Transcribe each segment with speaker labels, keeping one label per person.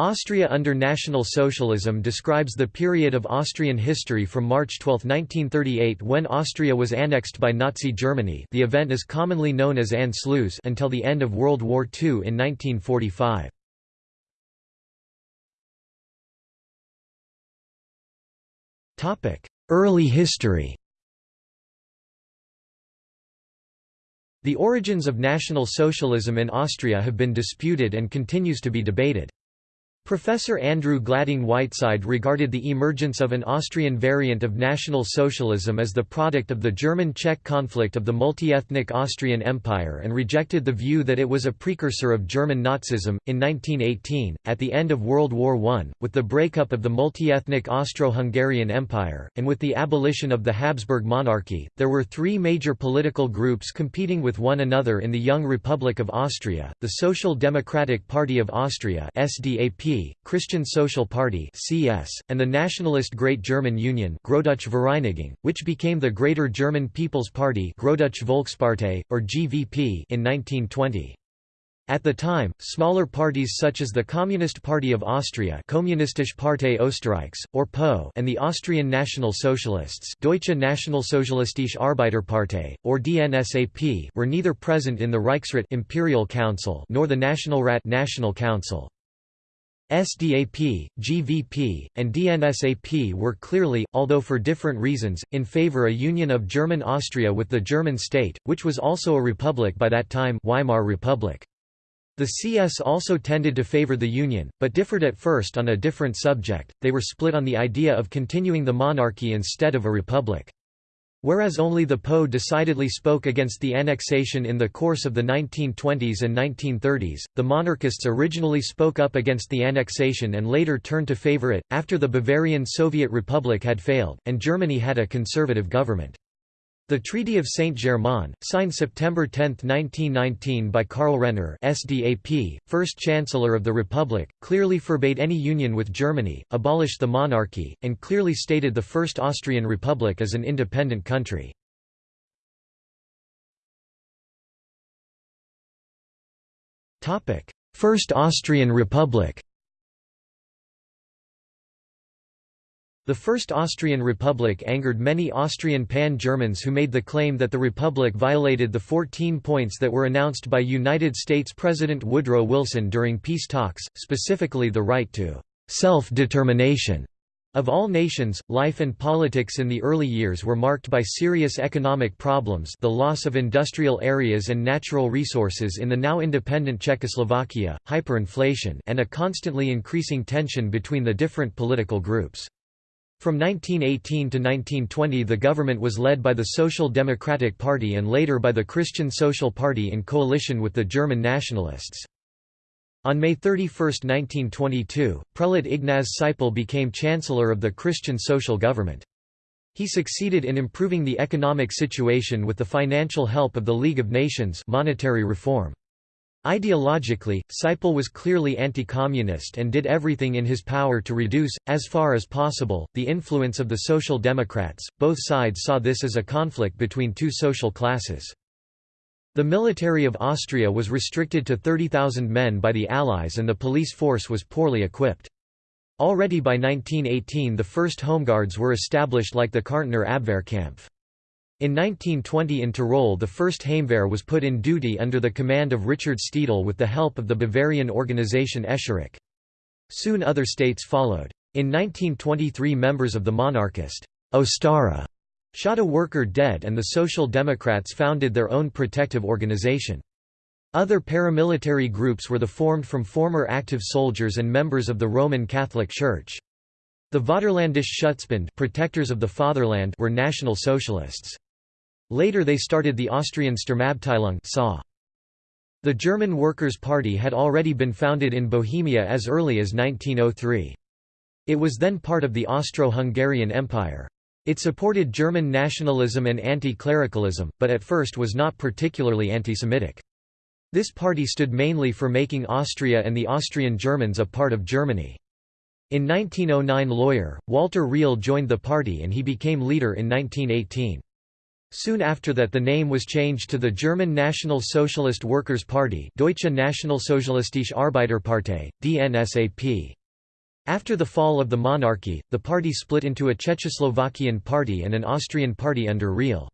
Speaker 1: Austria under National Socialism describes the period of Austrian history from March 12, 1938 when Austria was annexed by Nazi Germany the event is commonly known as Anschluss until the end of World War II in 1945. Early history The origins of National Socialism in Austria have been disputed and continues to be debated. Professor Andrew Gladding Whiteside regarded the emergence of an Austrian variant of National Socialism as the product of the German-Czech conflict of the multi-ethnic Austrian Empire and rejected the view that it was a precursor of German Nazism. In 1918, at the end of World War I, with the breakup of the multi-ethnic Austro-Hungarian Empire, and with the abolition of the Habsburg monarchy, there were three major political groups competing with one another in the young Republic of Austria, the Social Democratic Party of Austria SDAP Christian Social Party (CS), and the nationalist Great German Union Vereinigung, which became the Greater German People's Party Volkspartei, or GVP in 1920. At the time, smaller parties such as the Communist Party of Austria Kommunistische Partei Österreichs, or PO and the Austrian National Socialists Deutsche Nationalsozialistische Arbeiterpartei, or DNSAP were neither present in the Reichsrat Imperial Council nor the Nationalrat National Council. SDAP, GVP, and DNSAP were clearly, although for different reasons, in favor a union of German Austria with the German state, which was also a republic by that time Weimar Republic. The CS also tended to favor the Union, but differed at first on a different subject, they were split on the idea of continuing the monarchy instead of a republic. Whereas only the PO decidedly spoke against the annexation in the course of the 1920s and 1930s, the monarchists originally spoke up against the annexation and later turned to favor it, after the Bavarian Soviet Republic had failed, and Germany had a conservative government. The Treaty of Saint-Germain, signed September 10, 1919 by Karl Renner SDAP, first Chancellor of the Republic, clearly forbade any union with Germany, abolished the monarchy, and clearly stated the First Austrian Republic as an independent country. First Austrian Republic The First Austrian Republic angered many Austrian pan-Germans who made the claim that the Republic violated the 14 points that were announced by United States President Woodrow Wilson during peace talks, specifically the right to self-determination of all nations, life and politics in the early years were marked by serious economic problems the loss of industrial areas and natural resources in the now independent Czechoslovakia, hyperinflation and a constantly increasing tension between the different political groups. From 1918 to 1920 the government was led by the Social Democratic Party and later by the Christian Social Party in coalition with the German nationalists. On May 31, 1922, Prelate Ignaz Seipel became Chancellor of the Christian Social Government. He succeeded in improving the economic situation with the financial help of the League of Nations monetary reform. Ideologically, Seipel was clearly anti-communist and did everything in his power to reduce, as far as possible, the influence of the Social Democrats. Both sides saw this as a conflict between two social classes. The military of Austria was restricted to 30,000 men by the Allies and the police force was poorly equipped. Already by 1918 the first homeguards were established like the Kärntner Abwehrkampf. In 1920 in Tyrol the first Heimwehr was put in duty under the command of Richard Steidl with the help of the Bavarian organization Escherich. Soon other states followed. In 1923 members of the monarchist Ostara shot a worker dead and the Social Democrats founded their own protective organization. Other paramilitary groups were the formed from former active soldiers and members of the Roman Catholic Church. The Vaterlandische Schutzbund protectors of the fatherland were National Socialists. Later they started the Austrian Sturmabteilung. The German Workers' Party had already been founded in Bohemia as early as 1903. It was then part of the Austro-Hungarian Empire. It supported German nationalism and anti-clericalism, but at first was not particularly anti-Semitic. This party stood mainly for making Austria and the Austrian Germans a part of Germany. In 1909 lawyer, Walter Riehl joined the party and he became leader in 1918. Soon after that the name was changed to the German National Socialist Workers' Party Deutsche Nationalsozialistische Arbeiterpartei, DNSAP. After the fall of the monarchy, the party split into a Czechoslovakian party and an Austrian party under Riehl.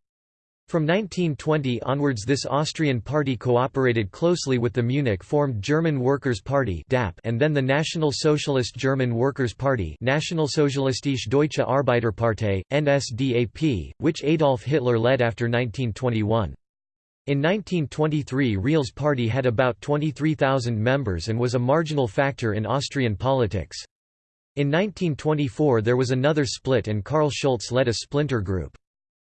Speaker 1: From 1920 onwards this Austrian party cooperated closely with the Munich-formed German Workers' Party and then the National Socialist German Workers' Party Nationalsozialistische Deutsche Arbeiterpartei, NSDAP, which Adolf Hitler led after 1921. In 1923 Riehl's party had about 23,000 members and was a marginal factor in Austrian politics. In 1924 there was another split and Karl Schulz led a splinter group.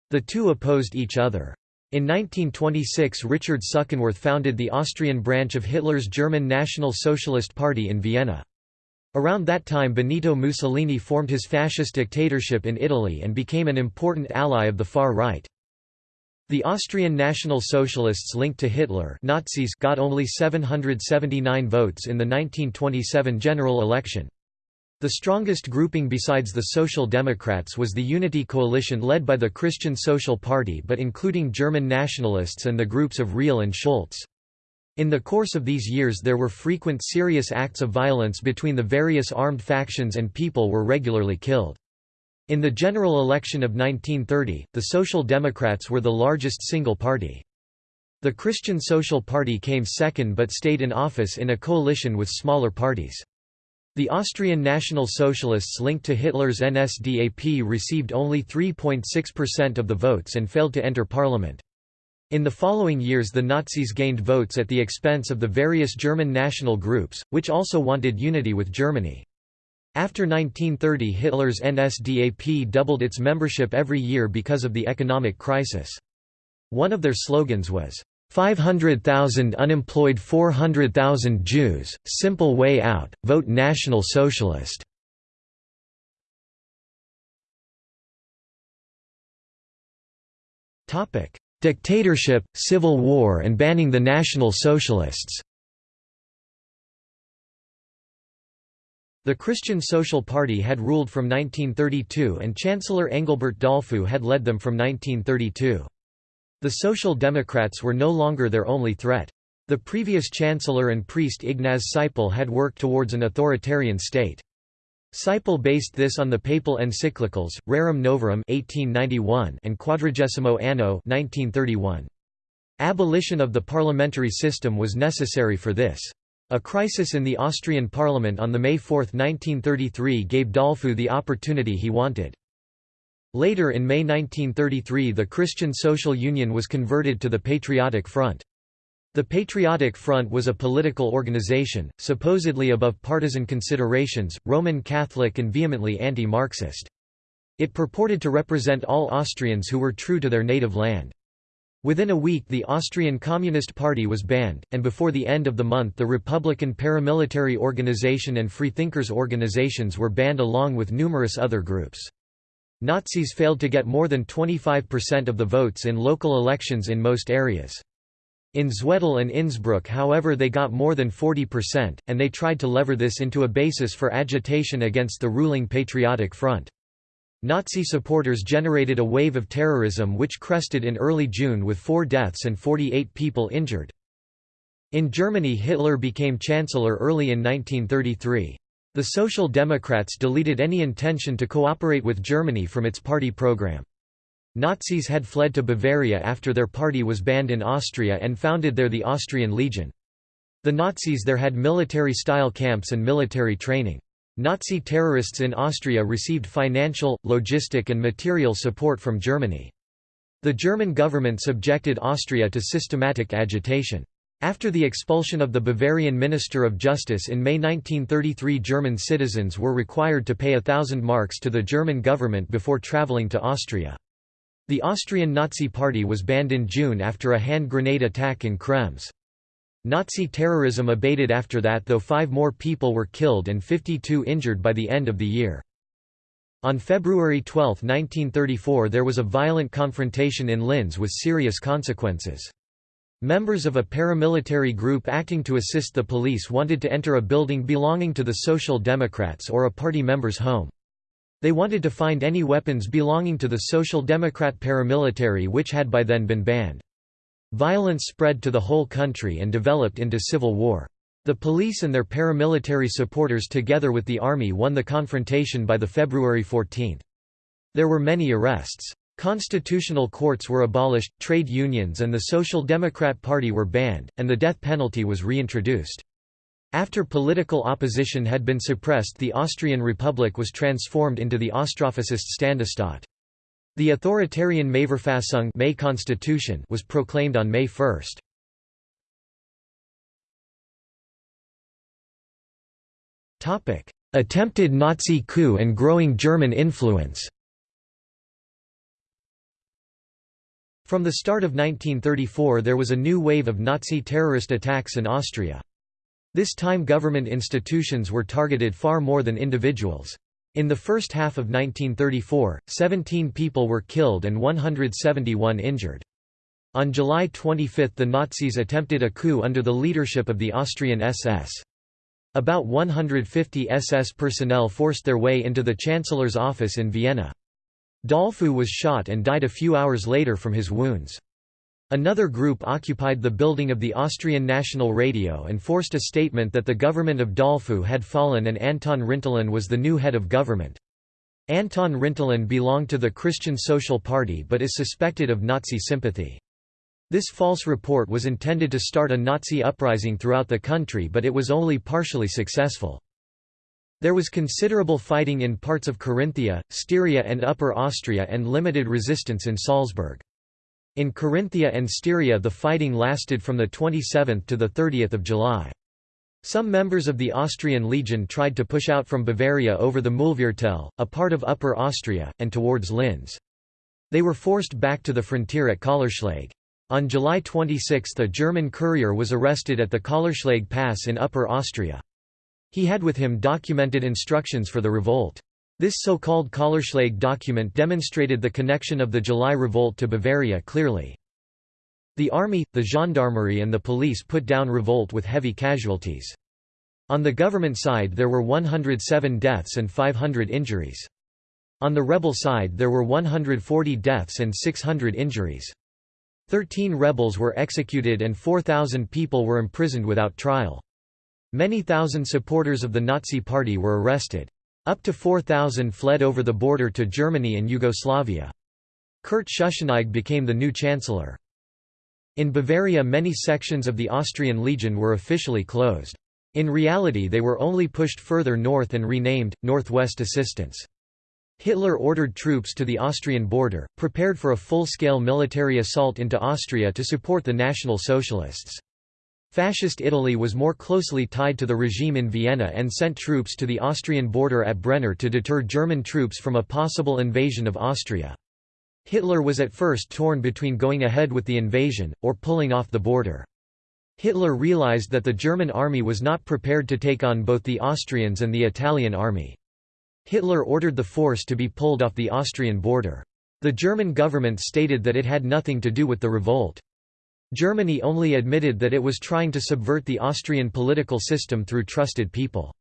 Speaker 1: The two opposed each other. In 1926 Richard Suchenwirth founded the Austrian branch of Hitler's German National Socialist Party in Vienna. Around that time Benito Mussolini formed his fascist dictatorship in Italy and became an important ally of the far right. The Austrian National Socialists linked to Hitler Nazis got only 779 votes in the 1927 general election. The strongest grouping besides the Social Democrats was the Unity Coalition led by the Christian Social Party but including German nationalists and the groups of Riehl and Schulz. In the course of these years there were frequent serious acts of violence between the various armed factions and people were regularly killed. In the general election of 1930, the Social Democrats were the largest single party. The Christian Social Party came second but stayed in office in a coalition with smaller parties. The Austrian National Socialists linked to Hitler's NSDAP received only 3.6% of the votes and failed to enter parliament. In the following years the Nazis gained votes at the expense of the various German national groups, which also wanted unity with Germany. After 1930 Hitler's NSDAP doubled its membership every year because of the economic crisis. One of their slogans was, 500,000 unemployed 400,000 Jews, simple way out, vote National Socialist. Dictatorship, civil war and banning the National Socialists The Christian Social Party had ruled from 1932 and Chancellor Engelbert Dollfuss had led them from 1932. The Social Democrats were no longer their only threat. The previous chancellor and priest Ignaz Seipel had worked towards an authoritarian state. Seipel based this on the papal encyclicals, Rerum Novarum 1891 and Quadragesimo Anno 1931. Abolition of the parliamentary system was necessary for this. A crisis in the Austrian parliament on the May 4, 1933 gave Dollfuss the opportunity he wanted. Later in May 1933 the Christian Social Union was converted to the Patriotic Front. The Patriotic Front was a political organization, supposedly above partisan considerations, Roman Catholic and vehemently anti-Marxist. It purported to represent all Austrians who were true to their native land. Within a week the Austrian Communist Party was banned, and before the end of the month the Republican paramilitary organization and freethinkers organizations were banned along with numerous other groups. Nazis failed to get more than 25% of the votes in local elections in most areas. In Zwettl and Innsbruck however they got more than 40%, and they tried to lever this into a basis for agitation against the ruling Patriotic Front. Nazi supporters generated a wave of terrorism which crested in early June with four deaths and 48 people injured. In Germany Hitler became chancellor early in 1933. The Social Democrats deleted any intention to cooperate with Germany from its party program. Nazis had fled to Bavaria after their party was banned in Austria and founded there the Austrian Legion. The Nazis there had military-style camps and military training. Nazi terrorists in Austria received financial, logistic and material support from Germany. The German government subjected Austria to systematic agitation. After the expulsion of the Bavarian Minister of Justice in May 1933 German citizens were required to pay a thousand marks to the German government before travelling to Austria. The Austrian Nazi Party was banned in June after a hand grenade attack in Krems. Nazi terrorism abated after that though five more people were killed and 52 injured by the end of the year. On February 12, 1934 there was a violent confrontation in Linz with serious consequences. Members of a paramilitary group acting to assist the police wanted to enter a building belonging to the Social Democrats or a party member's home. They wanted to find any weapons belonging to the Social Democrat paramilitary which had by then been banned. Violence spread to the whole country and developed into civil war. The police and their paramilitary supporters together with the army won the confrontation by the February 14. There were many arrests. Constitutional courts were abolished, trade unions and the Social Democrat Party were banned, and the death penalty was reintroduced. After political opposition had been suppressed the Austrian Republic was transformed into the Austrofascist Ständestaat. The authoritarian Mähverfassung May Constitution was proclaimed on May 1. Topic: Attempted Nazi coup and growing German influence. From the start of 1934 there was a new wave of Nazi terrorist attacks in Austria. This time government institutions were targeted far more than individuals. In the first half of 1934, 17 people were killed and 171 injured. On July 25 the Nazis attempted a coup under the leadership of the Austrian SS. About 150 SS personnel forced their way into the Chancellor's office in Vienna. Dollfuss was shot and died a few hours later from his wounds. Another group occupied the building of the Austrian National Radio and forced a statement that the government of Dollfuss had fallen and Anton Rintelen was the new head of government. Anton Rintelen belonged to the Christian Social Party but is suspected of Nazi sympathy. This false report was intended to start a Nazi uprising throughout the country but it was only partially successful. There was considerable fighting in parts of Carinthia, Styria and Upper Austria and limited resistance in Salzburg. In Carinthia and Styria the fighting lasted from the 27th to the 30th of July. Some members of the Austrian Legion tried to push out from Bavaria over the Mühlviertel, a part of Upper Austria, and towards Linz. They were forced back to the frontier at Kallerschläge. On July 26 a German courier was arrested at the Kallerschläge Pass in Upper Austria. He had with him documented instructions for the revolt. This so-called Kallerschläge document demonstrated the connection of the July revolt to Bavaria clearly. The army, the gendarmerie and the police put down revolt with heavy casualties. On the government side there were 107 deaths and 500 injuries. On the rebel side there were 140 deaths and 600 injuries. Thirteen rebels were executed and 4,000 people were imprisoned without trial. Many thousand supporters of the Nazi Party were arrested. Up to 4,000 fled over the border to Germany and Yugoslavia. Kurt Schuschnigg became the new chancellor. In Bavaria many sections of the Austrian Legion were officially closed. In reality they were only pushed further north and renamed, Northwest Assistance. Hitler ordered troops to the Austrian border, prepared for a full-scale military assault into Austria to support the National Socialists. Fascist Italy was more closely tied to the regime in Vienna and sent troops to the Austrian border at Brenner to deter German troops from a possible invasion of Austria. Hitler was at first torn between going ahead with the invasion, or pulling off the border. Hitler realized that the German army was not prepared to take on both the Austrians and the Italian army. Hitler ordered the force to be pulled off the Austrian border. The German government stated that it had nothing to do with the revolt. Germany only admitted that it was trying to subvert the Austrian political system through trusted people.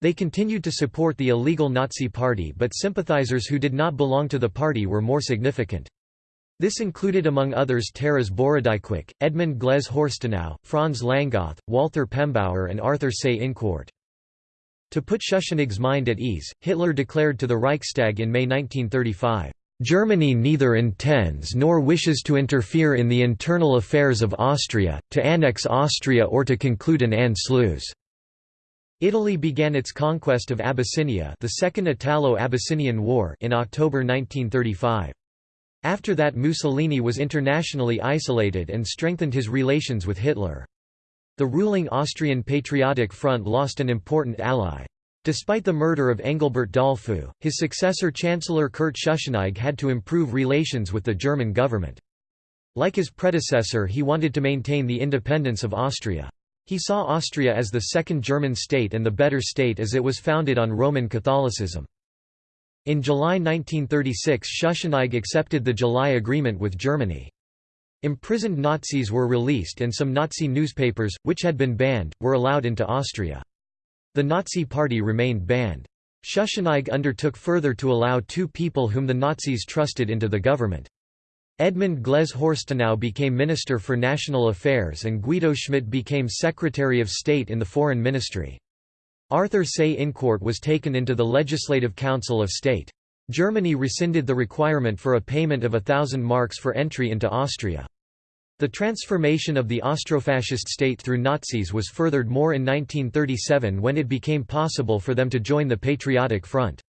Speaker 1: They continued to support the illegal Nazi party but sympathizers who did not belong to the party were more significant. This included among others Taras Borodicki, Edmund Glaise Horstenau, Franz Langoth, Walther Pembauer and Arthur Seyss-Inquart. To put Schuschnigg's mind at ease, Hitler declared to the Reichstag in May 1935, "...Germany neither intends nor wishes to interfere in the internal affairs of Austria, to annex Austria or to conclude an Anschluss." Italy began its conquest of Abyssinia the Second Italo-Abyssinian War in October 1935. After that Mussolini was internationally isolated and strengthened his relations with Hitler. The ruling Austrian Patriotic Front lost an important ally. Despite the murder of Engelbert Dollfuss, his successor Chancellor Kurt Schuschnigg had to improve relations with the German government. Like his predecessor he wanted to maintain the independence of Austria. He saw Austria as the second German state and the better state as it was founded on Roman Catholicism. In July 1936 Schuschnigg accepted the July Agreement with Germany. Imprisoned Nazis were released and some Nazi newspapers, which had been banned, were allowed into Austria. The Nazi Party remained banned. Schuschnigg undertook further to allow two people whom the Nazis trusted into the government. Edmund Glaise Horstenau became Minister for National Affairs and Guido Schmidt became Secretary of State in the Foreign Ministry. Arthur Seyss-Inquart was taken into the Legislative Council of State. Germany rescinded the requirement for a payment of a thousand marks for entry into Austria. The transformation of the Austrofascist state through Nazis was furthered more in 1937 when it became possible for them to join the Patriotic Front.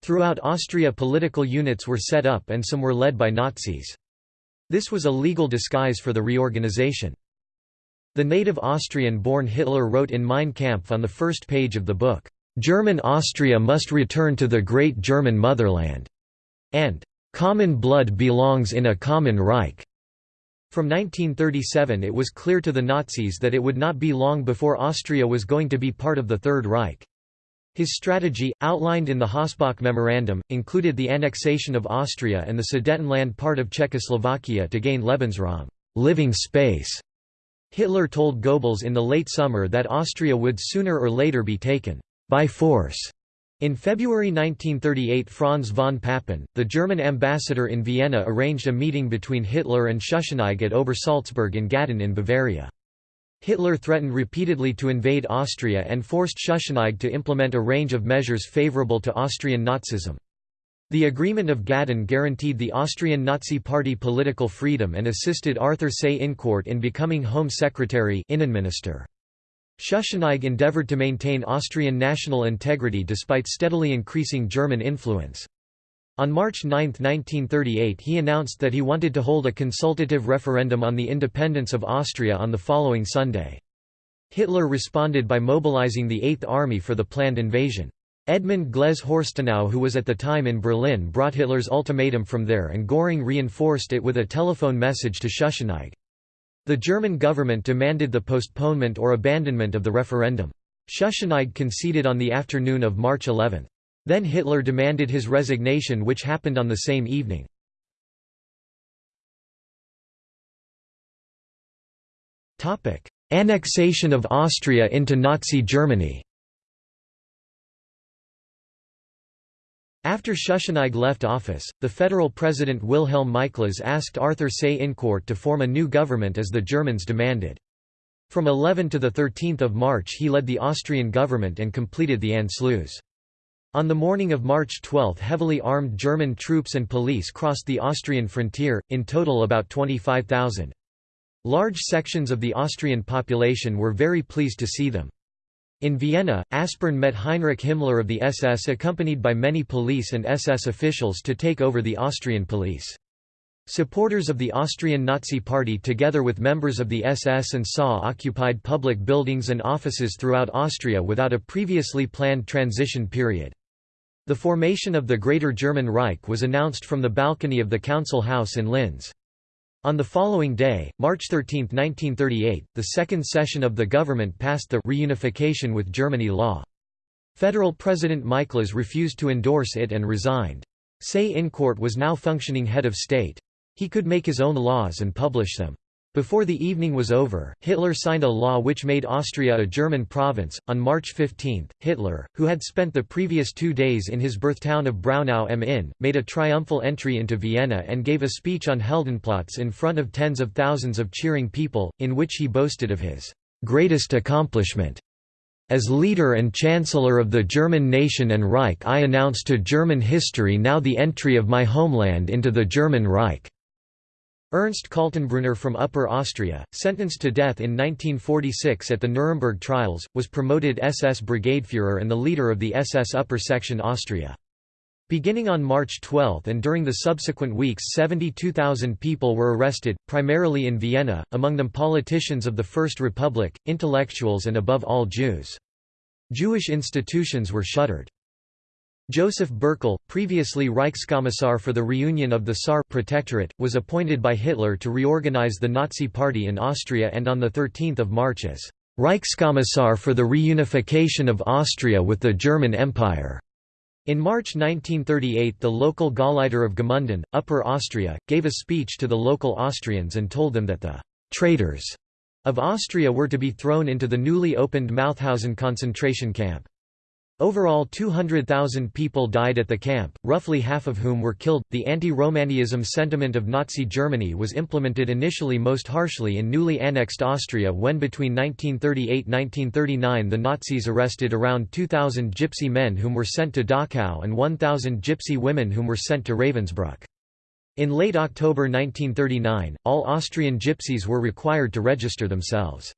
Speaker 1: Throughout Austria political units were set up and some were led by Nazis. This was a legal disguise for the reorganization. The native Austrian-born Hitler wrote in Mein Kampf on the first page of the book, "'German Austria must return to the great German motherland' and "'Common blood belongs in a common Reich'". From 1937 it was clear to the Nazis that it would not be long before Austria was going to be part of the Third Reich. His strategy, outlined in the Hossbach Memorandum, included the annexation of Austria and the Sudetenland part of Czechoslovakia to gain Lebensraum living space". Hitler told Goebbels in the late summer that Austria would sooner or later be taken by force. In February 1938 Franz von Papen, the German ambassador in Vienna arranged a meeting between Hitler and Schuschnigg at Obersalzberg in Gaden in Bavaria. Hitler threatened repeatedly to invade Austria and forced Schuschnigg to implement a range of measures favorable to Austrian Nazism. The Agreement of Gaden guaranteed the Austrian Nazi Party political freedom and assisted Arthur Seyss-Inquart in becoming Home Secretary Innenminister. Schuschnigg endeavored to maintain Austrian national integrity despite steadily increasing German influence. On March 9, 1938 he announced that he wanted to hold a consultative referendum on the independence of Austria on the following Sunday. Hitler responded by mobilizing the Eighth Army for the planned invasion. Edmund Glaise Horstenau who was at the time in Berlin brought Hitler's ultimatum from there and Göring reinforced it with a telephone message to Schuschnigg. The German government demanded the postponement or abandonment of the referendum. Schuschnigg conceded on the afternoon of March 11. Then Hitler demanded his resignation which happened on the same evening. Annexation of Austria into Nazi Germany After Schuschnigg left office, the federal president Wilhelm Miklas asked Arthur Seyss-Inquart to form a new government as the Germans demanded. From 11 to 13 March he led the Austrian government and completed the Anschluss. On the morning of March 12 heavily armed German troops and police crossed the Austrian frontier, in total about 25,000. Large sections of the Austrian population were very pleased to see them. In Vienna, Aspern met Heinrich Himmler of the SS accompanied by many police and SS officials to take over the Austrian police. Supporters of the Austrian Nazi Party together with members of the SS and SA occupied public buildings and offices throughout Austria without a previously planned transition period. The formation of the Greater German Reich was announced from the balcony of the Council House in Linz. On the following day, March 13, 1938, the second session of the government passed the reunification with Germany law. Federal President Miklas refused to endorse it and resigned. Seyss-Inquart was now functioning head of state. He could make his own laws and publish them. Before the evening was over, Hitler signed a law which made Austria a German province. On March 15, Hitler, who had spent the previous two days in his birthtown of Braunau am Inn, made a triumphal entry into Vienna and gave a speech on Heldenplatz in front of tens of thousands of cheering people, in which he boasted of his greatest accomplishment. As leader and chancellor of the German nation and Reich I announce to German history now the entry of my homeland into the German Reich. Ernst Kaltenbrunner from Upper Austria, sentenced to death in 1946 at the Nuremberg trials, was promoted SS Brigadeführer and the leader of the SS Upper Section Austria. Beginning on March 12 and during the subsequent weeks 72,000 people were arrested, primarily in Vienna, among them politicians of the First Republic, intellectuals and above all Jews. Jewish institutions were shuttered. Joseph Bürckel, previously Reichskommissar for the reunion of the Saar Protectorate, was appointed by Hitler to reorganize the Nazi Party in Austria and on 13 March as Reichskommissar for the reunification of Austria with the German Empire. In March 1938 the local Gauleiter of Gmunden, Upper Austria, gave a speech to the local Austrians and told them that the «traitors» of Austria were to be thrown into the newly opened Mauthausen concentration camp. Overall 200,000 people died at the camp, roughly half of whom were killed. The anti-Romanism sentiment of Nazi Germany was implemented initially most harshly in newly annexed Austria when between 1938–1939 the Nazis arrested around 2,000 gypsy men whom were sent to Dachau and 1,000 gypsy women whom were sent to Ravensbrück. In late October 1939, all Austrian gypsies were required to register themselves.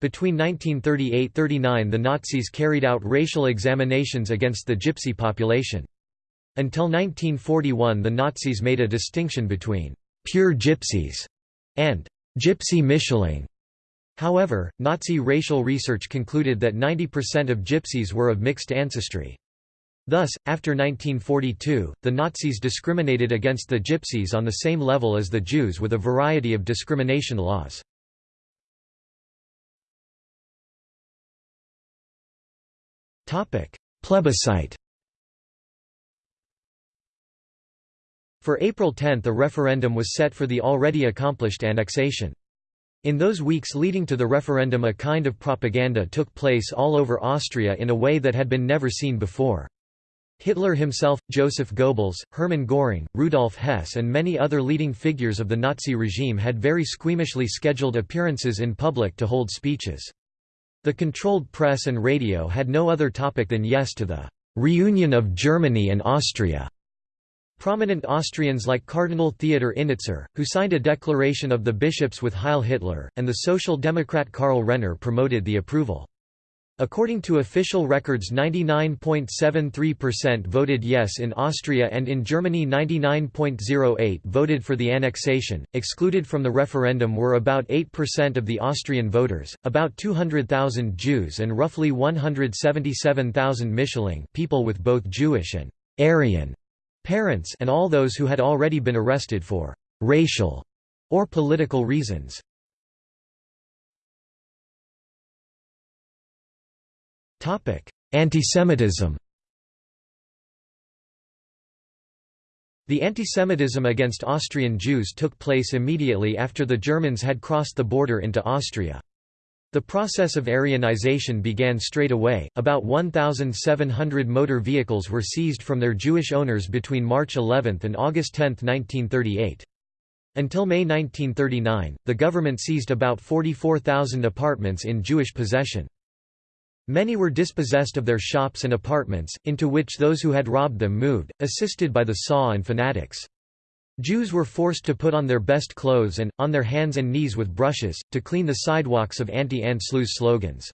Speaker 1: Between 1938–39 the Nazis carried out racial examinations against the Gypsy population. Until 1941 the Nazis made a distinction between «pure Gypsies» and «Gypsy Mischlinge». However, Nazi racial research concluded that 90% of Gypsies were of mixed ancestry. Thus, after 1942, the Nazis discriminated against the Gypsies on the same level as the Jews with a variety of discrimination laws. Plebiscite For April 10 a referendum was set for the already accomplished annexation. In those weeks leading to the referendum a kind of propaganda took place all over Austria in a way that had been never seen before. Hitler himself, Joseph Goebbels, Hermann Göring, Rudolf Hess and many other leading figures of the Nazi regime had very squeamishly scheduled appearances in public to hold speeches. The controlled press and radio had no other topic than yes to the reunion of Germany and Austria. Prominent Austrians like Cardinal Theodor Innitzer, who signed a declaration of the bishops with Heil Hitler, and the Social Democrat Karl Renner promoted the approval. According to official records 99.73% voted yes in Austria and in Germany 99.08 voted for the annexation. Excluded from the referendum were about 8% of the Austrian voters, about 200,000 Jews and roughly 177,000 Mischlinge people with both Jewish and Aryan parents and all those who had already been arrested for racial or political reasons. Antisemitism The antisemitism against Austrian Jews took place immediately after the Germans had crossed the border into Austria. The process of Aryanization began straight away, about 1,700 motor vehicles were seized from their Jewish owners between March 11 and August 10, 1938. Until May 1939, the government seized about 44,000 apartments in Jewish possession. Many were dispossessed of their shops and apartments, into which those who had robbed them moved, assisted by the saw and fanatics. Jews were forced to put on their best clothes and, on their hands and knees with brushes, to clean the sidewalks of anti-Anschluss slogans.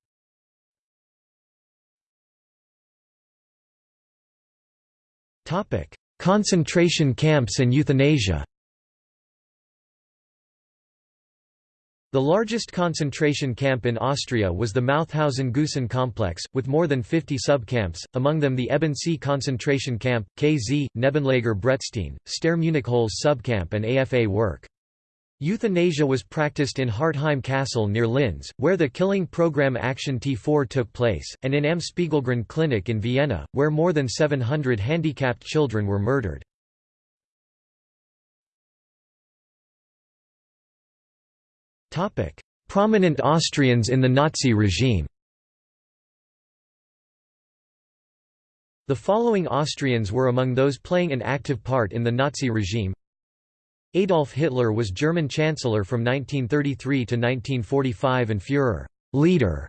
Speaker 1: Concentration camps and euthanasia The largest concentration camp in Austria was the Mauthausen-Gusen complex, with more than 50 subcamps, among them the Ebensee concentration camp, KZ, Nebenlager Bretstein, Steyr-Münichholz subcamp and AFA work. Euthanasia was practiced in Hartheim Castle near Linz, where the killing program Action T4 took place, and in Am Spiegelgrund Clinic in Vienna, where more than 700 handicapped children were murdered. Prominent Austrians in the Nazi regime. The following Austrians were among those playing an active part in the Nazi regime. Adolf Hitler was German Chancellor from 1933 to 1945 and Führer leader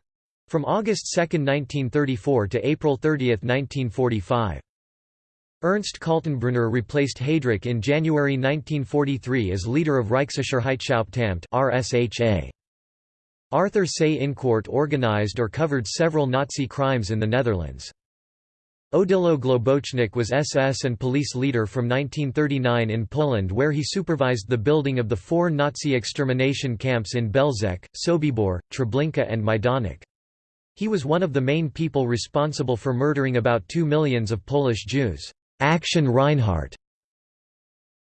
Speaker 1: from August 2, 1934 to April 30, 1945. Ernst Kaltenbrunner replaced Heydrich in January 1943 as leader of Reichssicherheitshauptamt RSHA. Arthur Seyss-Inquart organized or covered several Nazi crimes in the Netherlands. Odilo Globocnik was SS and police leader from 1939 in Poland where he supervised the building of the four Nazi extermination camps in Belzec, Sobibor, Treblinka and Majdanek. He was one of the main people responsible for murdering about two millions of Polish Jews. Action Reinhardt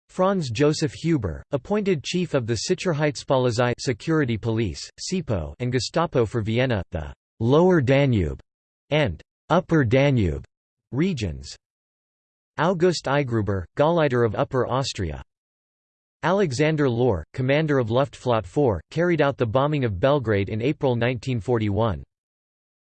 Speaker 1: Franz Joseph Huber, appointed chief of the Sicherheitspolizei security police, SIPO and Gestapo for Vienna, the «Lower Danube» and «Upper Danube» regions. August Eigruber, Gauleiter of Upper Austria. Alexander Löhr, commander of Luftflotte 4, carried out the bombing of Belgrade in April 1941.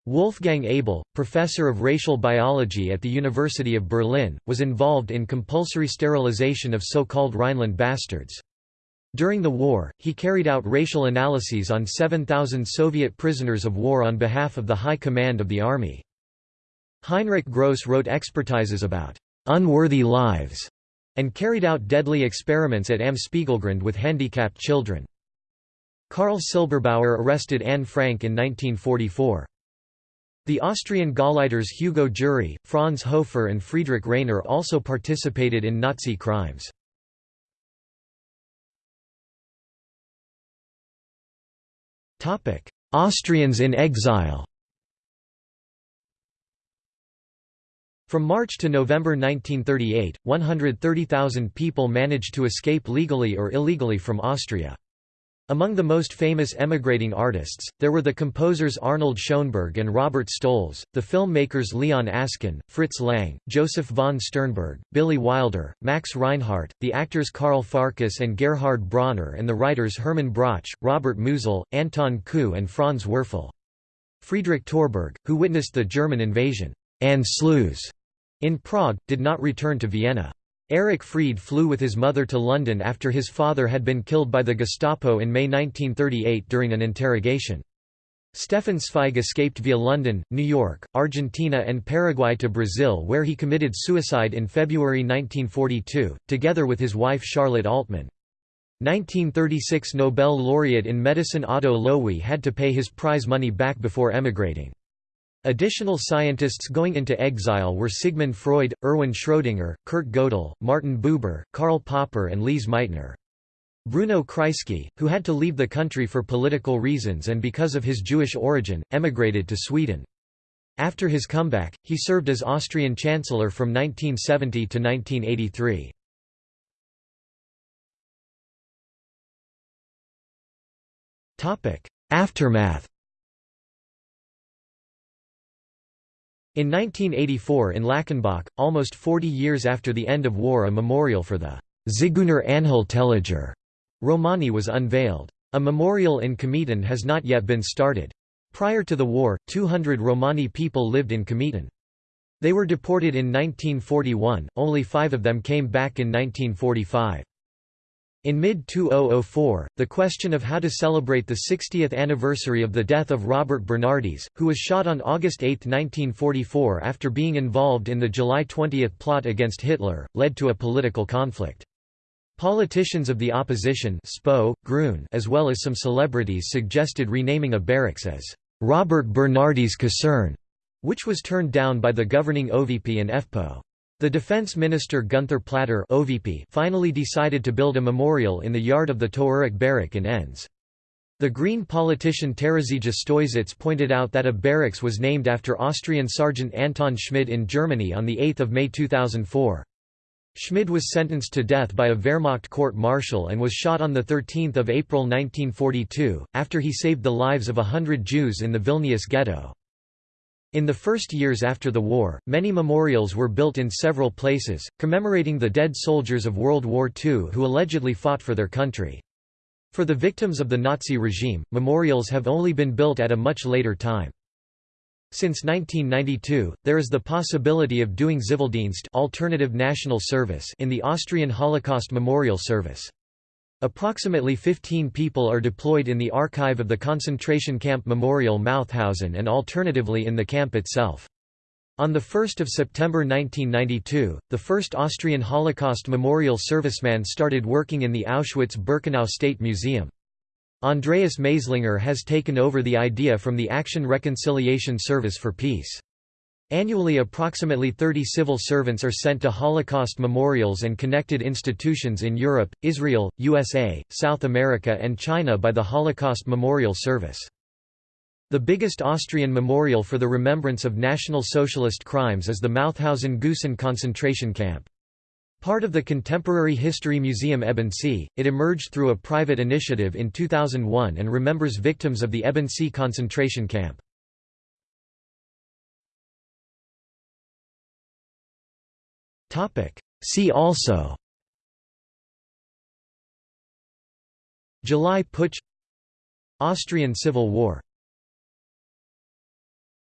Speaker 1: Wolfgang Abel, professor of racial biology at the University of Berlin, was involved in compulsory sterilization of so-called Rhineland bastards. During the war, he carried out racial analyses on 7,000 Soviet prisoners of war on behalf of the High Command of the Army. Heinrich Gross wrote expertises about «unworthy lives» and carried out deadly experiments at Am Spiegelgrund with handicapped children. Karl Silberbauer arrested Anne Frank in 1944. The Austrian Gauleiters Hugo Jury, Franz Hofer and Friedrich Rainer also participated in Nazi crimes. Austrians in exile From March to November 1938, 130,000 people managed to escape legally or illegally from Austria. Among the most famous emigrating artists, there were the composers Arnold Schoenberg and Robert Stolz, the filmmakers Leon Askin, Fritz Lang, Joseph von Sternberg, Billy Wilder, Max Reinhardt, the actors Carl Farkas and Gerhard Bronner and the writers Hermann Broch, Robert Musil, Anton Kuh and Franz Werfel. Friedrich Torberg, who witnessed the German invasion and in Prague, did not return to Vienna. Erich Fried flew with his mother to London after his father had been killed by the Gestapo in May 1938 during an interrogation. Stefan Zweig escaped via London, New York, Argentina and Paraguay to Brazil where he committed suicide in February 1942, together with his wife Charlotte Altmann. 1936 Nobel laureate in medicine Otto Loewi had to pay his prize money back before emigrating. Additional scientists going into exile were Sigmund Freud, Erwin Schrödinger, Kurt Gödel, Martin Buber, Karl Popper and Lise Meitner. Bruno Kreisky, who had to leave the country for political reasons and because of his Jewish origin, emigrated to Sweden. After his comeback, he served as Austrian Chancellor from 1970 to 1983. Aftermath In 1984 in Lackenbach, almost 40 years after the end of war a memorial for the Zigeuner Anhaltelager Romani was unveiled. A memorial in Kemeten has not yet been started. Prior to the war, 200 Romani people lived in Kemeten. They were deported in 1941, only five of them came back in 1945. In mid-2004, the question of how to celebrate the 60th anniversary of the death of Robert Bernardis, who was shot on August 8, 1944 after being involved in the July 20 plot against Hitler, led to a political conflict. Politicians of the opposition Spo, Grün, as well as some celebrities suggested renaming a barracks as Robert Bernardis Kaserne, which was turned down by the governing OVP and EFPO. The defense minister Günther Platter OVP finally decided to build a memorial in the yard of the Towarek barrack in Enns. The Green politician Terezija Stoisits pointed out that a barracks was named after Austrian Sergeant Anton Schmid in Germany on 8 May 2004. Schmid was sentenced to death by a Wehrmacht court-martial and was shot on 13 April 1942, after he saved the lives of a hundred Jews in the Vilnius ghetto. In the first years after the war, many memorials were built in several places, commemorating the dead soldiers of World War II who allegedly fought for their country. For the victims of the Nazi regime, memorials have only been built at a much later time. Since 1992, there is the possibility of doing Zivildienst alternative national service in the Austrian Holocaust Memorial Service. Approximately 15 people are deployed in the archive of the concentration camp Memorial Mauthausen and alternatively in the camp itself. On 1 September 1992, the first Austrian Holocaust Memorial serviceman started working in the Auschwitz-Birkenau State Museum. Andreas Maislinger has taken over the idea from the Action Reconciliation Service for Peace. Annually approximately 30 civil servants are sent to Holocaust memorials and connected institutions in Europe, Israel, USA, South America and China by the Holocaust Memorial Service. The biggest Austrian memorial for the remembrance of National Socialist crimes is the Mauthausen-Gusen concentration camp. Part of the Contemporary History Museum Ebensee, it emerged through a private initiative in 2001 and remembers victims of the Ebensee concentration camp. See also July Putsch Austrian Civil War